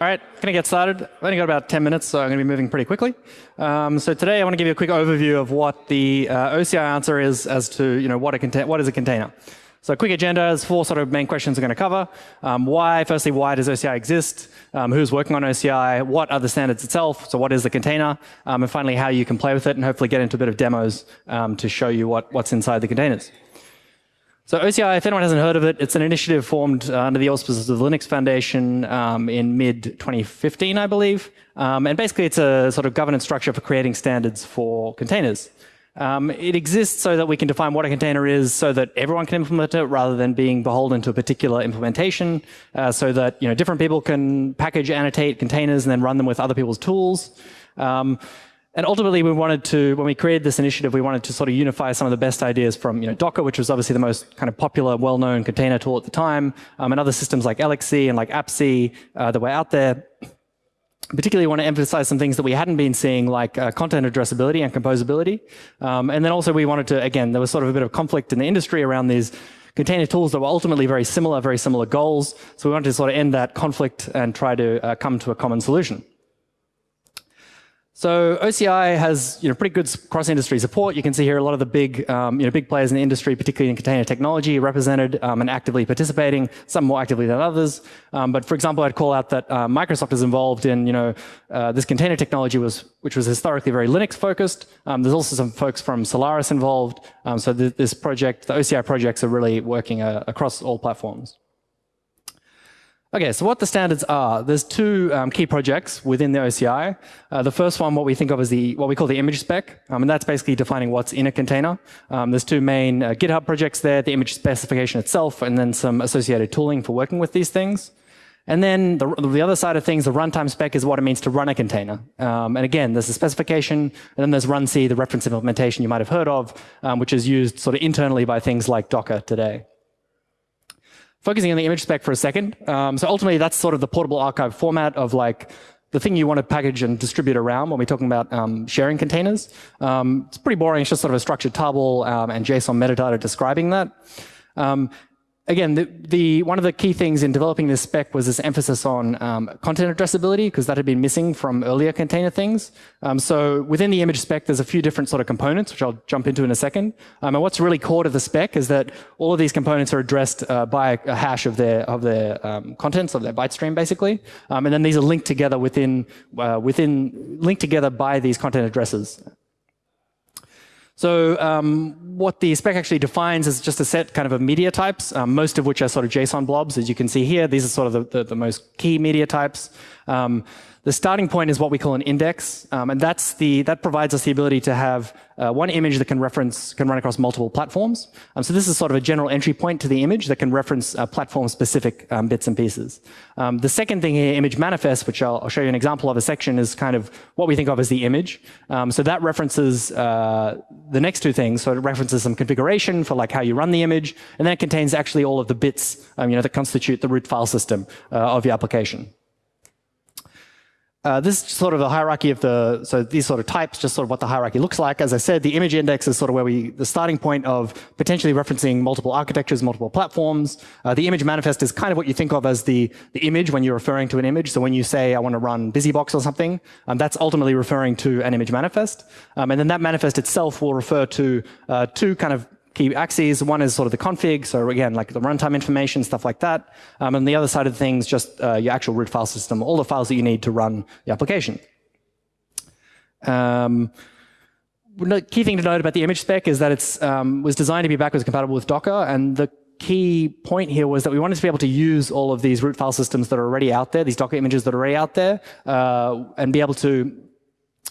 All right, to get started. I've only got about 10 minutes, so I'm to be moving pretty quickly. Um, so today I want to give you a quick overview of what the uh, OCI answer is as to you know, what, a what is a container. So quick agenda is four sort of main questions we're going to cover. Um, why, firstly, why does OCI exist? Um, who's working on OCI? What are the standards itself? So what is the container? Um, and finally, how you can play with it and hopefully get into a bit of demos um, to show you what, what's inside the containers. So OCI, if anyone hasn't heard of it, it's an initiative formed uh, under the auspices of the Linux Foundation um, in mid-2015, I believe. Um, and basically, it's a sort of governance structure for creating standards for containers. Um, it exists so that we can define what a container is so that everyone can implement it rather than being beholden to a particular implementation, uh, so that you know, different people can package, annotate containers, and then run them with other people's tools. Um, and ultimately, we wanted to, when we created this initiative, we wanted to sort of unify some of the best ideas from you know, Docker, which was obviously the most kind of popular, well-known container tool at the time, um, and other systems like LXC and like AppC uh, that were out there. Particularly want to emphasize some things that we hadn't been seeing, like uh, content addressability and composability. Um, and then also we wanted to, again, there was sort of a bit of conflict in the industry around these container tools that were ultimately very similar, very similar goals. So we wanted to sort of end that conflict and try to uh, come to a common solution. So OCI has you know, pretty good cross-industry support. You can see here a lot of the big, um, you know, big players in the industry, particularly in container technology, represented um, and actively participating, some more actively than others. Um, but for example, I'd call out that uh, Microsoft is involved in you know, uh, this container technology, was, which was historically very Linux-focused. Um, there's also some folks from Solaris involved. Um, so th this project, the OCI projects are really working uh, across all platforms. Okay, so what the standards are, there's two um, key projects within the OCI. Uh, the first one, what we think of as the what we call the image spec, um, and that's basically defining what's in a container. Um, there's two main uh, GitHub projects there, the image specification itself, and then some associated tooling for working with these things. And then the, the other side of things, the runtime spec is what it means to run a container. Um, and again, there's a specification, and then there's runc, the reference implementation you might have heard of, um, which is used sort of internally by things like Docker today. Focusing on the image spec for a second. Um, so ultimately, that's sort of the portable archive format of like the thing you want to package and distribute around when we're talking about um, sharing containers. Um, it's pretty boring. It's just sort of a structured table um, and JSON metadata describing that. Again, the, the, one of the key things in developing this spec was this emphasis on um, content addressability, because that had been missing from earlier container things. Um, so within the image spec, there's a few different sort of components, which I'll jump into in a second. Um, and what's really core to the spec is that all of these components are addressed uh, by a hash of their of their um, contents of their byte stream, basically. Um, and then these are linked together within uh, within linked together by these content addresses. So um, what the spec actually defines is just a set kind of of media types, um, most of which are sort of JSON blobs, as you can see here. These are sort of the, the, the most key media types. Um, the starting point is what we call an index, um, and that's the, that provides us the ability to have uh, one image that can reference, can run across multiple platforms. Um, so this is sort of a general entry point to the image that can reference uh, platform-specific um, bits and pieces. Um, the second thing here, image manifest, which I'll, I'll, show you an example of a section, is kind of what we think of as the image. Um, so that references uh, the next two things. So it references some configuration for like how you run the image, and then it contains actually all of the bits you know, that constitute the root file system uh, of your application. Uh, this is sort of the hierarchy of the, so these sort of types, just sort of what the hierarchy looks like. As I said, the image index is sort of where we, the starting point of potentially referencing multiple architectures, multiple platforms. Uh, the image manifest is kind of what you think of as the, the image when you're referring to an image. So when you say, I want to run BusyBox or something, um, that's ultimately referring to an image manifest. Um, and then that manifest itself will refer to uh, two kind of key axes. One is sort of the config, so again, like the runtime information, stuff like that. Um, and the other side of things, just uh, your actual root file system, all the files that you need to run the application. Um, the key thing to note about the image spec is that it um, was designed to be backwards compatible with Docker, and the key point here was that we wanted to be able to use all of these root file systems that are already out there, these Docker images that are already out there, uh, and be able to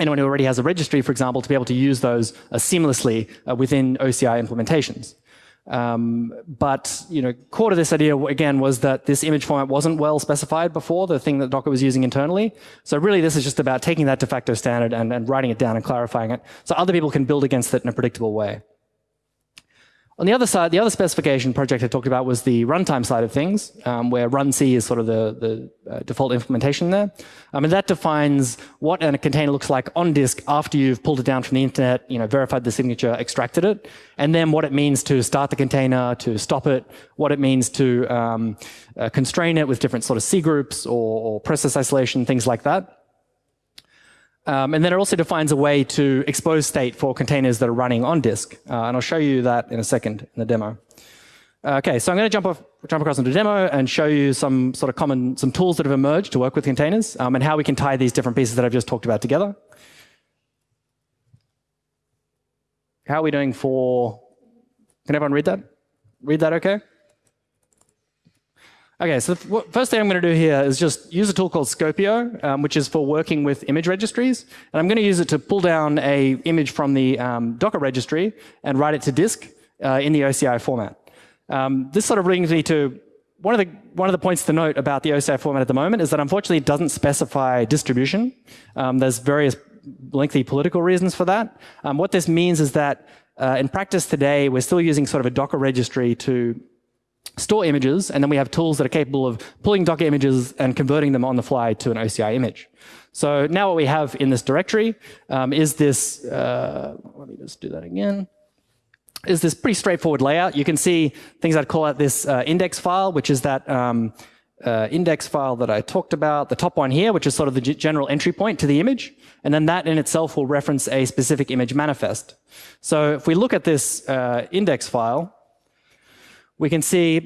anyone who already has a registry, for example, to be able to use those uh, seamlessly uh, within OCI implementations. Um, but you know, core to this idea again was that this image format wasn't well specified before, the thing that Docker was using internally. So really, this is just about taking that de facto standard and, and writing it down and clarifying it, so other people can build against it in a predictable way. On the other side, the other specification project I talked about was the runtime side of things, um, where runc is sort of the, the uh, default implementation there. Um, and that defines what a container looks like on disk after you've pulled it down from the internet, you know, verified the signature, extracted it, and then what it means to start the container, to stop it, what it means to um, uh, constrain it with different sort of C groups or, or process isolation, things like that. Um, and then it also defines a way to expose state for containers that are running on disk. Uh, and I'll show you that in a second in the demo. Uh, okay, so I'm going to jump off, jump across into the demo and show you some sort of common, some tools that have emerged to work with containers um, and how we can tie these different pieces that I've just talked about together. How are we doing for, can everyone read that? Read that okay? Okay, so the first thing I'm going to do here is just use a tool called Skopeo, um, which is for working with image registries. And I'm going to use it to pull down a image from the um, Docker registry and write it to disk uh, in the OCI format. Um, this sort of brings me to one of the one of the points to note about the OCI format at the moment is that unfortunately it doesn't specify distribution. Um, there's various lengthy political reasons for that. Um, what this means is that uh, in practice today, we're still using sort of a Docker registry to store images, and then we have tools that are capable of pulling Docker images and converting them on the fly to an OCI image. So now what we have in this directory um, is this, uh, let me just do that again, is this pretty straightforward layout. You can see things I'd call out this uh, index file, which is that um, uh, index file that I talked about, the top one here, which is sort of the general entry point to the image. And then that in itself will reference a specific image manifest. So if we look at this uh, index file, we can see a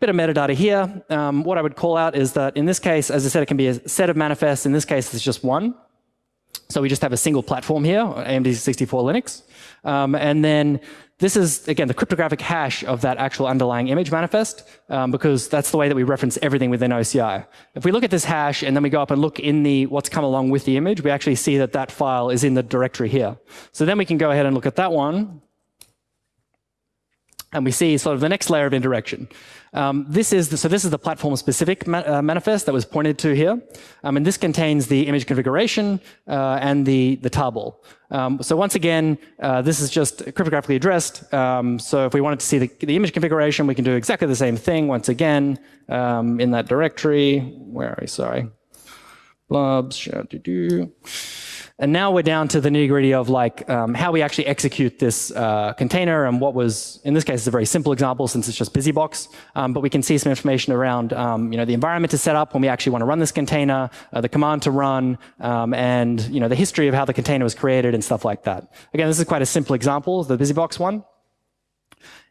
bit of metadata here. Um, what I would call out is that in this case, as I said, it can be a set of manifests. In this case, it's just one. So we just have a single platform here, AMD 64 Linux. Um, and then this is, again, the cryptographic hash of that actual underlying image manifest, um, because that's the way that we reference everything within OCI. If we look at this hash and then we go up and look in the what's come along with the image, we actually see that that file is in the directory here. So then we can go ahead and look at that one, and we see sort of the next layer of indirection. Um, this is the, so this is the platform-specific ma uh, manifest that was pointed to here, um, and this contains the image configuration uh, and the the tarball. Um, so once again, uh, this is just cryptographically addressed. Um, so if we wanted to see the, the, image configuration, we can do exactly the same thing once again um, in that directory. Where are we? Sorry, blobs. Do do. And now we're down to the nitty gritty of like um, how we actually execute this uh, container and what was, in this case, it's a very simple example since it's just BusyBox. Um, but we can see some information around um, you know, the environment to set up when we actually want to run this container, uh, the command to run, um, and you know, the history of how the container was created and stuff like that. Again, this is quite a simple example, the BusyBox one.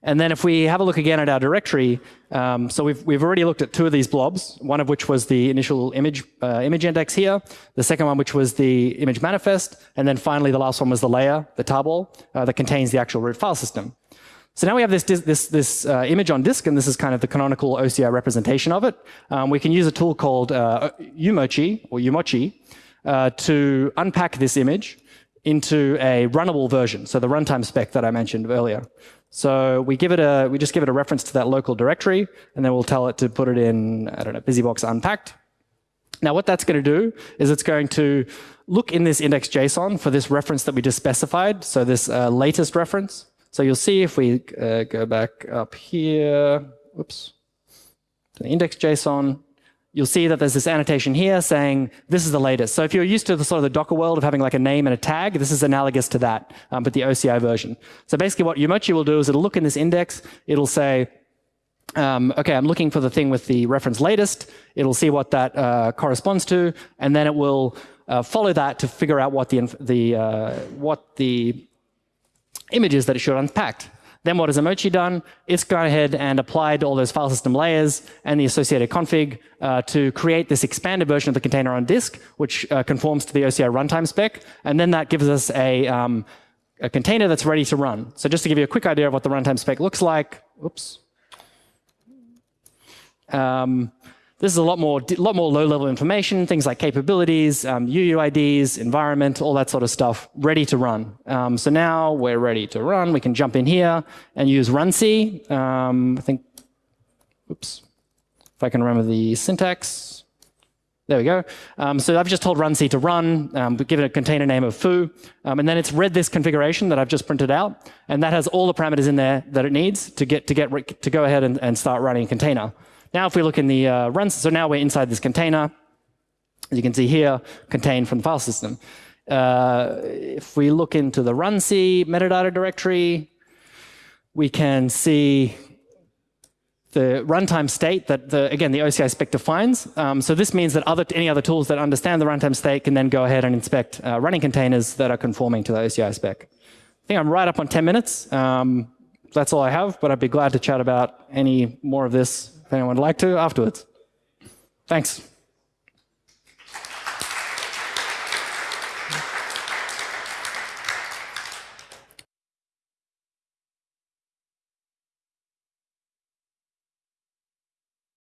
And then if we have a look again at our directory, um, so we've, we've already looked at two of these blobs, one of which was the initial image, uh, image index here, the second one which was the image manifest, and then finally the last one was the layer, the tarball, uh, that contains the actual root file system. So now we have this, this, this uh, image on disk, and this is kind of the canonical OCI representation of it. Um, we can use a tool called uh, umoci, or umoci, uh, to unpack this image into a runnable version, so the runtime spec that I mentioned earlier. So we give it a, we just give it a reference to that local directory, and then we'll tell it to put it in, I don't know, BusyBox unpacked. Now what that's going to do is it's going to look in this index.json for this reference that we just specified, so this uh, latest reference. So you'll see if we uh, go back up here, whoops, to the index.json, you'll see that there's this annotation here saying this is the latest. So if you're used to the sort of the Docker world of having like a name and a tag, this is analogous to that, um, but the OCI version. So basically what umoci will do is it'll look in this index, it'll say, um, okay, I'm looking for the thing with the reference latest. It'll see what that uh, corresponds to, and then it will uh, follow that to figure out what the, the, uh, what the image is that it should unpack. Then what has umoci done? It's gone ahead and applied all those file system layers and the associated config uh, to create this expanded version of the container on disk, which uh, conforms to the OCI runtime spec. And then that gives us a, um, a container that's ready to run. So just to give you a quick idea of what the runtime spec looks like, oops. Um, this is a lot more, lot more low-level information, things like capabilities, um, UUIDs, environment, all that sort of stuff, ready to run. Um, so now we're ready to run. We can jump in here and use runc. Um, I think, oops, if I can remember the syntax. There we go. Um, so I've just told runc to run, um, given it a container name of foo, um, and then it's read this configuration that I've just printed out, and that has all the parameters in there that it needs to get to get to go ahead and, and start running a container. Now, if we look in the uh, run, so now we're inside this container. As you can see here, contained from the file system. Uh, if we look into the runc metadata directory, we can see the runtime state that, the, again, the OCI spec defines. Um, so this means that other, any other tools that understand the runtime state can then go ahead and inspect uh, running containers that are conforming to the OCI spec. I think I'm right up on 10 minutes. Um, that's all I have, but I'd be glad to chat about any more of this if anyone would like to afterwards. Thanks.